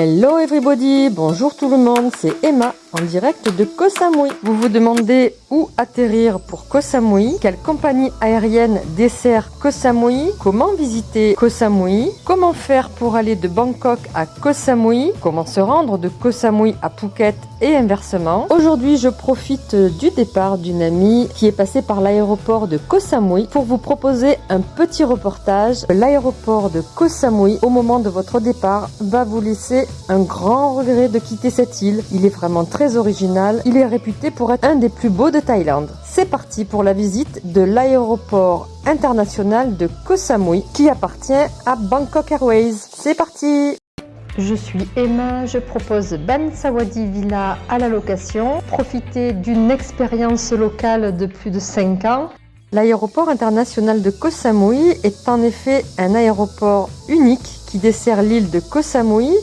Hello everybody, bonjour tout le monde, c'est Emma en direct de Koh Samui. Vous vous demandez où atterrir pour Koh Samui, quelle compagnie aérienne dessert Koh Samui, comment visiter Koh Samui, comment faire pour aller de Bangkok à Koh Samui, comment se rendre de Koh Samui à Phuket? Et inversement. Aujourd'hui, je profite du départ d'une amie qui est passée par l'aéroport de Koh Samui pour vous proposer un petit reportage. L'aéroport de Koh Samui, au moment de votre départ, va vous laisser un grand regret de quitter cette île. Il est vraiment très original. Il est réputé pour être un des plus beaux de Thaïlande. C'est parti pour la visite de l'aéroport international de Koh Samui qui appartient à Bangkok Airways. C'est parti je suis Emma, je propose Ban Sawadi Villa à la location. Profitez d'une expérience locale de plus de 5 ans. L'aéroport international de Koh Samui est en effet un aéroport unique qui dessert l'île de Koh Samui.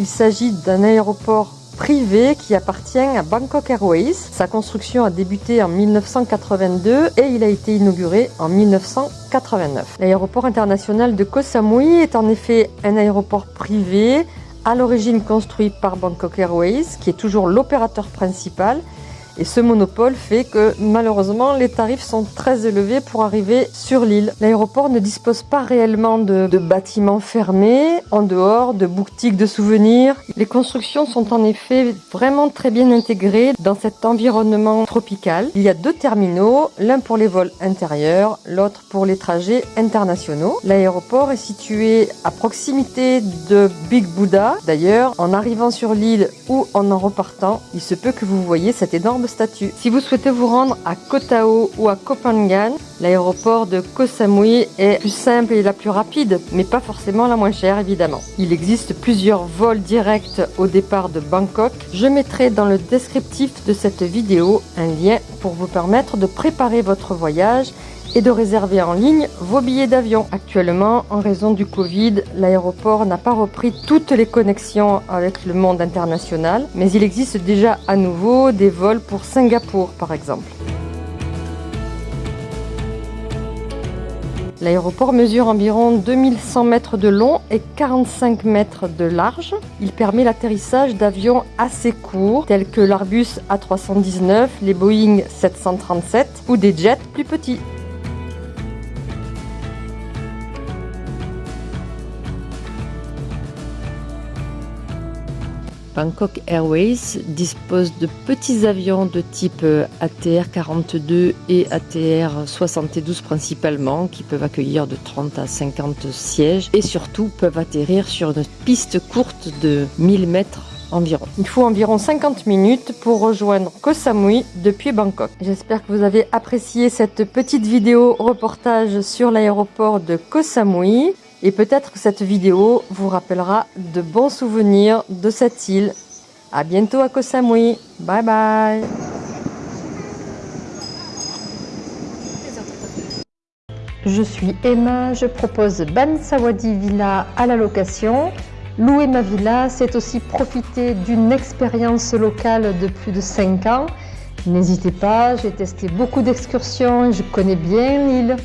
Il s'agit d'un aéroport privé qui appartient à Bangkok Airways. Sa construction a débuté en 1982 et il a été inauguré en 1989. L'aéroport international de Koh Samui est en effet un aéroport privé à l'origine construit par Bangkok Airways, qui est toujours l'opérateur principal et ce monopole fait que malheureusement les tarifs sont très élevés pour arriver sur l'île. L'aéroport ne dispose pas réellement de, bâtiments fermés, en dehors de boutiques de souvenirs. Les constructions sont en effet vraiment très bien intégrées dans cet environnement tropical. Il y a deux terminaux, l'un pour les vols intérieurs, l'autre pour les trajets internationaux. L'aéroport est situé à proximité de Big Buddha. D'ailleurs, en arrivant sur l'île ou en en repartant, il se peut que vous voyez cette énorme statut. Si vous souhaitez vous rendre à Koh Tao ou à Phangan, l'aéroport de Koh Samui est plus simple et la plus rapide, mais pas forcément la moins chère évidemment. Il existe plusieurs vols directs au départ de Bangkok. Je mettrai dans le descriptif de cette vidéo un lien pour vous permettre de préparer votre voyage et de réserver en ligne vos billets d'avion. Actuellement, en raison du Covid, l'aéroport n'a pas repris toutes les connexions avec le monde international, mais il existe déjà à nouveau des vols pour Singapour par exemple. L'aéroport mesure environ 2100 mètres de long et 45 mètres de large. Il permet l'atterrissage d'avions assez courts tels que l'Arbus A319, les Boeing 737 ou des jets plus petits. Bangkok Airways dispose de petits avions de type ATR-42 et ATR-72 principalement, qui peuvent accueillir de 30 à 50 sièges et surtout peuvent atterrir sur une piste courte de 1000 mètres environ. Il faut environ 50 minutes pour rejoindre Koh Samui depuis Bangkok. J'espère que vous avez apprécié cette petite vidéo reportage sur l'aéroport de Koh Samui. Et peut-être que cette vidéo vous rappellera de bons souvenirs de cette île. A bientôt à Koh Samui. Bye bye Je suis Emma, je propose Ban Sawadi Villa à la location. Louer ma villa, c'est aussi profiter d'une expérience locale de plus de 5 ans. N'hésitez pas, j'ai testé beaucoup d'excursions, je connais bien l'île.